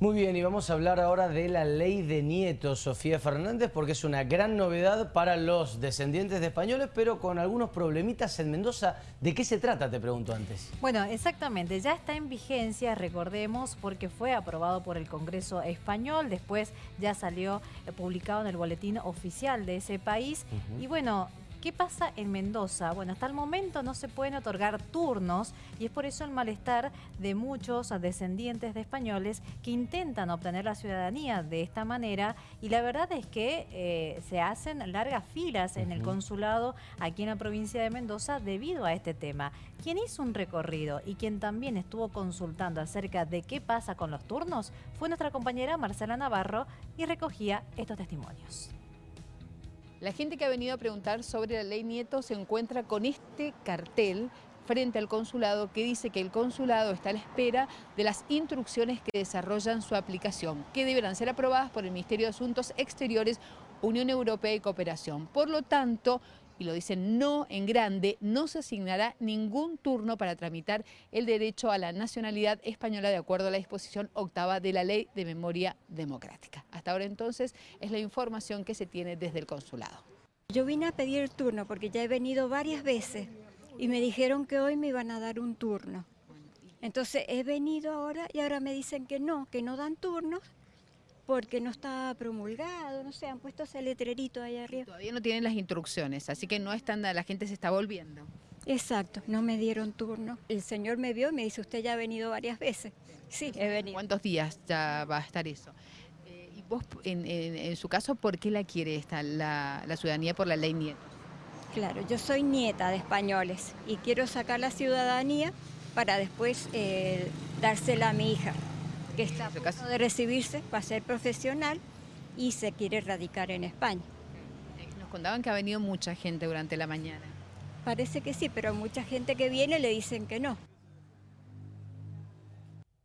Muy bien, y vamos a hablar ahora de la ley de nietos, Sofía Fernández, porque es una gran novedad para los descendientes de españoles, pero con algunos problemitas en Mendoza. ¿De qué se trata, te pregunto antes? Bueno, exactamente, ya está en vigencia, recordemos, porque fue aprobado por el Congreso Español, después ya salió eh, publicado en el boletín oficial de ese país, y bueno, ¿Qué pasa en Mendoza? Bueno, hasta el momento no se pueden otorgar turnos y es por eso el malestar de muchos descendientes de españoles que intentan obtener la ciudadanía de esta manera y la verdad es que eh, se hacen largas filas en el consulado aquí en la provincia de Mendoza debido a este tema. Quien hizo un recorrido y quien también estuvo consultando acerca de qué pasa con los turnos fue nuestra compañera Marcela Navarro y recogía estos testimonios. La gente que ha venido a preguntar sobre la ley Nieto se encuentra con este cartel frente al consulado que dice que el consulado está a la espera de las instrucciones que desarrollan su aplicación, que deberán ser aprobadas por el Ministerio de Asuntos Exteriores, Unión Europea y Cooperación. Por lo tanto, y lo dicen no en grande, no se asignará ningún turno para tramitar el derecho a la nacionalidad española de acuerdo a la disposición octava de la Ley de Memoria Democrática. Hasta ahora entonces es la información que se tiene desde el consulado. Yo vine a pedir el turno porque ya he venido varias veces y me dijeron que hoy me iban a dar un turno. Entonces he venido ahora y ahora me dicen que no, que no dan turnos porque no está promulgado, no sé, han puesto ese letrerito ahí arriba. Todavía no tienen las instrucciones, así que no están, la gente se está volviendo. Exacto, no me dieron turno. El señor me vio y me dice, usted ya ha venido varias veces. Sí, he venido. ¿Cuántos días ya va a estar eso? Eh, y vos, en, su caso, ¿por qué la quiere esta, la, ciudadanía por la ley Nieto? Claro, yo soy nieta de españoles y quiero sacar la ciudadanía para después eh, dársela a mi hija que está a punto de recibirse para ser profesional y se quiere radicar en España. Nos contaban que ha venido mucha gente durante la mañana. Parece que sí, pero mucha gente que viene le dicen que no.